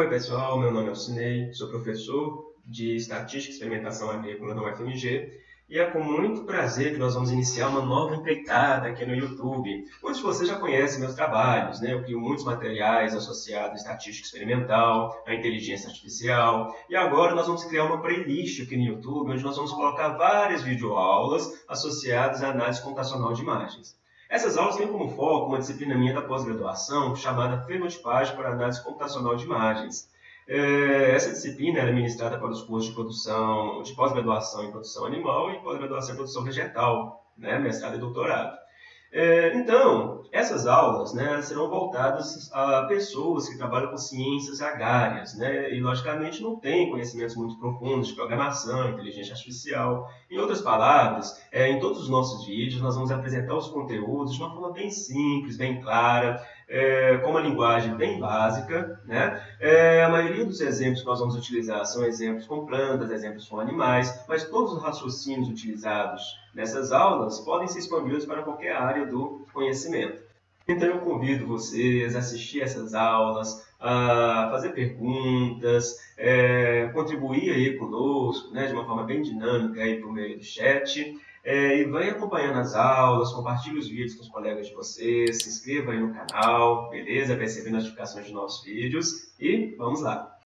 Oi pessoal, meu nome é Alcinei, sou professor de Estatística e Experimentação Agrícola da UFMG e é com muito prazer que nós vamos iniciar uma nova empreitada aqui no YouTube. Muitos de vocês já conhecem meus trabalhos, né? eu crio muitos materiais associados à estatística experimental, à inteligência artificial e agora nós vamos criar uma playlist aqui no YouTube onde nós vamos colocar várias videoaulas associadas à análise computacional de imagens. Essas aulas têm como foco uma disciplina minha da pós-graduação chamada Fenotipagem para Análise Computacional de Imagens. É, essa disciplina é ministrada para os cursos de produção, de pós-graduação em produção animal e pós-graduação em produção vegetal, né, mestrado e doutorado. É, então, essas aulas né, serão voltadas a pessoas que trabalham com ciências agrárias né, e, logicamente, não têm conhecimentos muito profundos de programação, inteligência artificial. Em outras palavras, é, em todos os nossos vídeos, nós vamos apresentar os conteúdos de uma forma bem simples, bem clara, é, com uma linguagem bem básica. Né? É, a maioria dos exemplos que nós vamos utilizar são exemplos com plantas, exemplos com animais, mas todos os raciocínios utilizados nessas aulas podem ser expandidos para qualquer área do conhecimento. Então eu convido vocês a assistir essas aulas, a fazer perguntas, é, contribuir aí conosco, né, de uma forma bem dinâmica aí por meio do chat. É, e vem acompanhando as aulas, compartilhe os vídeos com os colegas de vocês, se inscreva aí no canal, beleza? Para receber notificações de nossos vídeos e vamos lá!